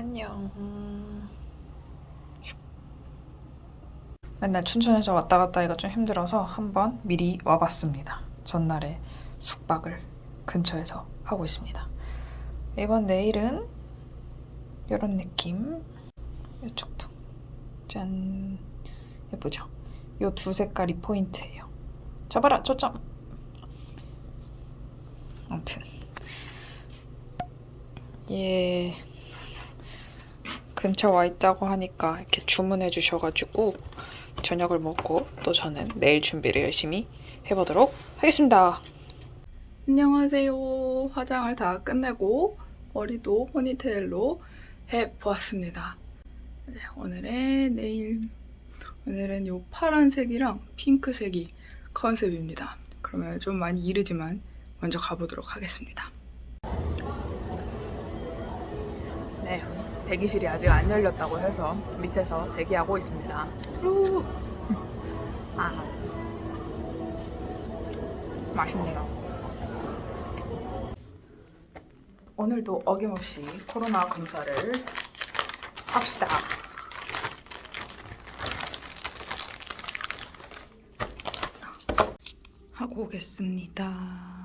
안녕. 맨날 춘천에서 왔다 갔다 하기가 좀 힘들어서 한번 미리 와봤습니다. 전날에 숙박을 근처에서 하고 있습니다. 이번 내일은 이런 느낌. 이쪽도 짠 예쁘죠? 이 두 색깔이 포인트예요. 잡아라 초점. 아무튼 얘 근처 와 있다고 하니까 이렇게 주문해 주셔가지고 저녁을 먹고 또 저는 내일 준비를 열심히 해보도록 하겠습니다. 안녕하세요. 화장을 다 끝내고 머리도 포니테일로 해보았습니다. 네, 오늘의 내일 오늘은 이 파란색이랑 핑크색이 컨셉입니다. 그러면 좀 많이 이르지만 먼저 가보도록 하겠습니다. 네, 대기실이 아직 안 열렸다고 해서 밑에서 대기하고 있습니다. 우! 아, 맛있네요. 오늘도 어김없이 코로나 검사를 합시다. 자, 하고 오겠습니다.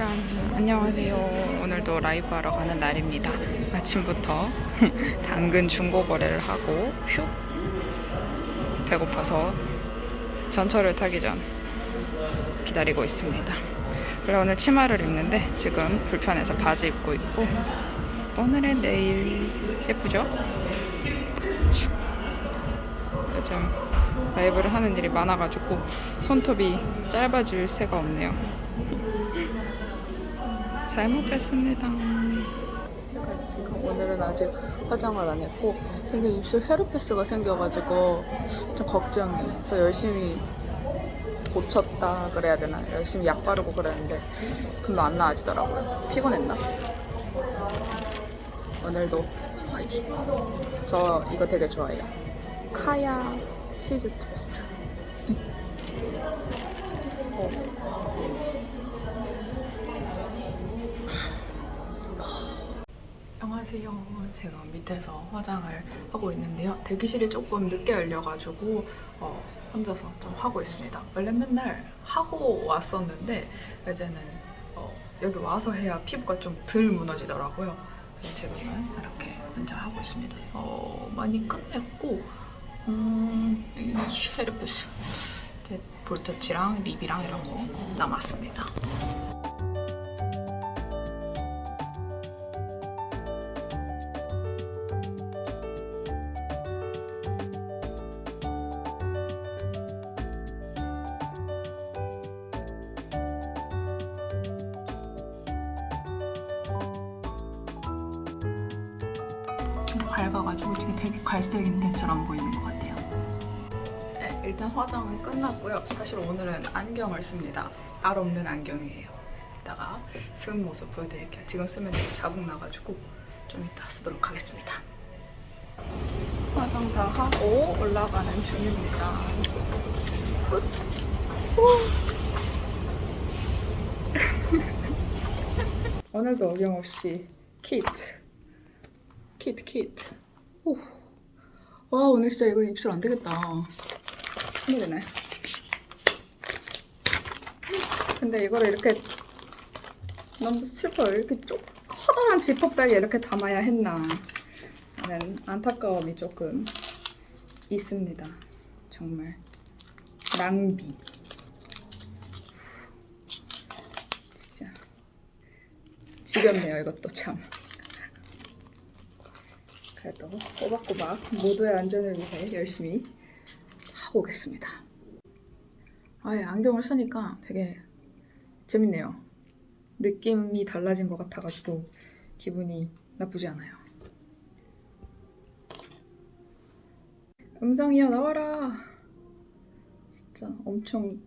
짠. 안녕하세요. 오늘도 라이브 하러 가는 날입니다. 아침부터 당근 중고 거래를 하고 휴. 배고파서 전철을 타기 전 기다리고 있습니다. 원래 오늘 치마를 입는데 지금 불편해서 바지 입고 있고 오늘의 내일 예쁘죠? 슉. 요즘 라이브를 하는 일이 많아가지고 손톱이 짧아질 새가 없네요 잘 먹겠습니다. 지금 오늘은 아직 화장을 안 했고 이게 입술 헤르페스가 생겨가지고 좀 걱정이에요. 그래서 열심히 고쳤다 그래야 되나? 열심히 약 바르고 그랬는데 금방 안 나아지더라고요. 피곤했나? 오늘도 화이팅! 저 이거 되게 좋아해요. 카야 치즈 토스트. 어. 안녕하세요. 제가 밑에서 화장을 하고 있는데요. 대기실이 조금 늦게 열려가지고 어, 혼자서 좀 하고 있습니다. 원래 맨날 하고 왔었는데 이제는 어, 여기 와서 해야 피부가 좀 덜 무너지더라고요. 지금은 이렇게 혼자 하고 있습니다. 어, 많이 끝냈고 음, 이 쉐르프스 볼터치랑 립이랑 이런 거 남았습니다. 밝아가지고 되게 갈색인데 잘안 보이는 것 같아요. 네, 일단 화장은 끝났고요. 사실 오늘은 안경을 씁니다. 알 없는 안경이에요. 이따가 쓴 모습 보여드릴게요. 지금 쓰면 되게 자국 나가지고 좀 이따 쓰도록 하겠습니다. 화장 다 하고 올라가는 중입니다. 오늘도 어김없이 키트 키트 키트 오. 와 오늘 진짜 이거 입술 안 되겠다. 힘들네. 근데 이거를 이렇게 너무 슬퍼요 이렇게 좀 커다란 지퍼백에 이렇게 담아야 했나. 하는 안타까움이 조금 있습니다. 정말. 낭비. 지겹네요 이것도 참 그래도 꼬박꼬박 모두의 안전을 위해 열심히 하고 오겠습니다. 아예 안경을 쓰니까 되게 재밌네요. 느낌이 달라진 것 같아가지고 기분이 나쁘지 않아요. 음성이야 나와라. 진짜 엄청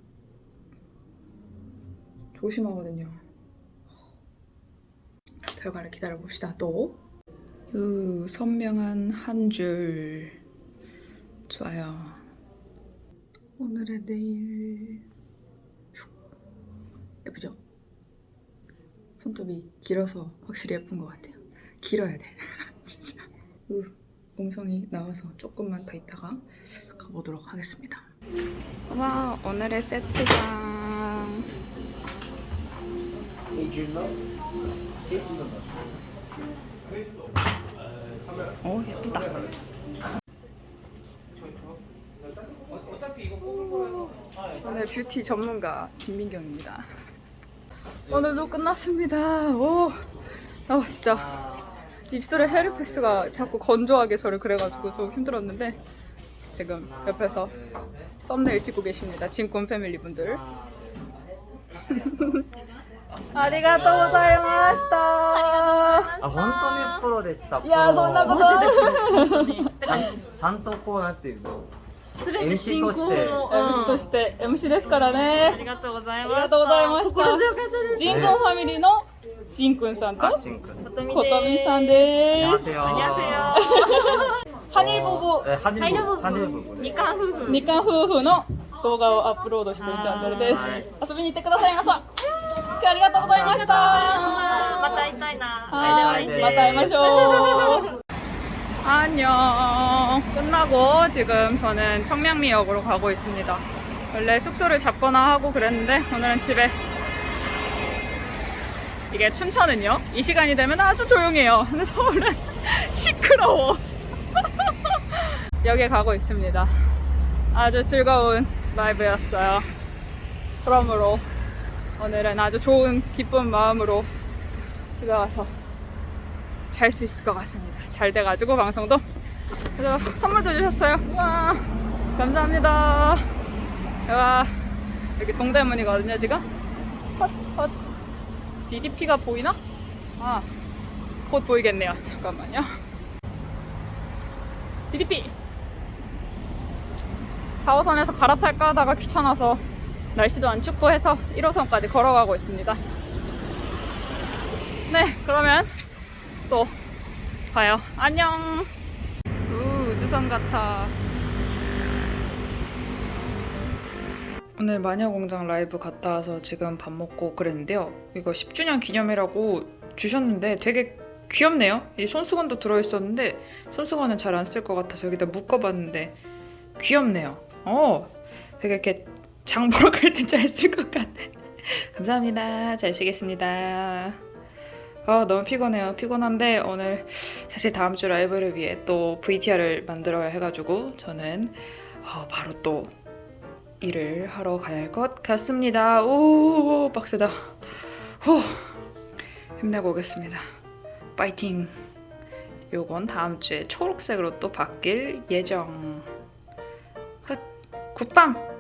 조심하거든요. 결과를 기다려 봅시다. 또. 그 선명한 한 줄. 좋아요. 오늘의 내일. 예쁘죠? 손톱이 길어서 확실히 예쁜 것 같아요. 길어야 돼. 진짜. 으, 음성이 나와서 조금만 더 있다가 가보도록 하겠습니다. 와, 오늘의 세트장. 어, 예쁘다. 오늘 뷰티 전문가 김민경입니다. 오늘도 끝났습니다. 오, 아 진짜 입술에 헤르페스가 자꾸 건조하게 저를 그래가지고 좀 힘들었는데 지금 옆에서 썸네일 찍고 계십니다. 진권 패밀리 분들. ありがとうございました。あ、本当にプロでした。いや、そんなこと。ちゃん、ちゃんとこうなっているの。MC として、MC として、MC ですからね。ありがとうございます。ありがとうございました。ジンコンファミリーの。ジンくんさんとことみさんです。ハニーボボ、ハニーボボ、二冠夫婦の動画をアップロードしているチャンネルです。遊びに行ってください皆さん。今日はありがとうございました。また会いたいな。はい、会いたいですまた会いましょう。 안녕. 끝나고 지금 저는 청량리역으로 가고 있습니다. 원래 숙소를 잡거나 하고 그랬는데 오늘은 집에 이게 춘천은요 이 시간이 되면 아주 조용해요. 근데 서울은 시끄러워. 역에 가고 있습니다. 아주 즐거운 라이브였어요. 그러므로 오늘은 아주 좋은 기쁜 마음으로 집에 와서 잘 수 있을 것 같습니다. 잘 돼가지고 방송도 그래서 선물도 주셨어요. 와 감사합니다. 와 여기 동대문이거든요 지금. 헛, 헛. DDP가 보이나? 아, 곧 보이겠네요. 잠깐만요. DDP! 4호선에서 갈아탈까 하다가 귀찮아서 날씨도 안 춥고 해서 1호선까지 걸어가고 있습니다. 네, 그러면 또 봐요. 안녕! 우, 우주선 같아. 오늘 마녀공장 라이브 갔다 와서 지금 밥 먹고 그랬는데요. 이거 10주년 기념이라고 주셨는데 되게 귀엽네요. 이 손수건도 들어있었는데 손수건은 잘 안 쓸 것 같아서 여기다 묶어봤는데 귀엽네요. 어, 되게 이렇게 장 보러 갈 때 잘 쓸 것 같아. 감사합니다. 잘 쓰겠습니다. 아 너무 피곤해요. 피곤한데 오늘 사실 다음 주 라이브를 위해 또 VTR을 만들어야 해가지고 저는 어, 바로 또 일을 하러 가야 할 것 같습니다. 오 빡세다. 후 힘내고 오겠습니다. 파이팅. 요건 다음 주에 초록색으로 또 바뀔 예정. 헛 굿밤.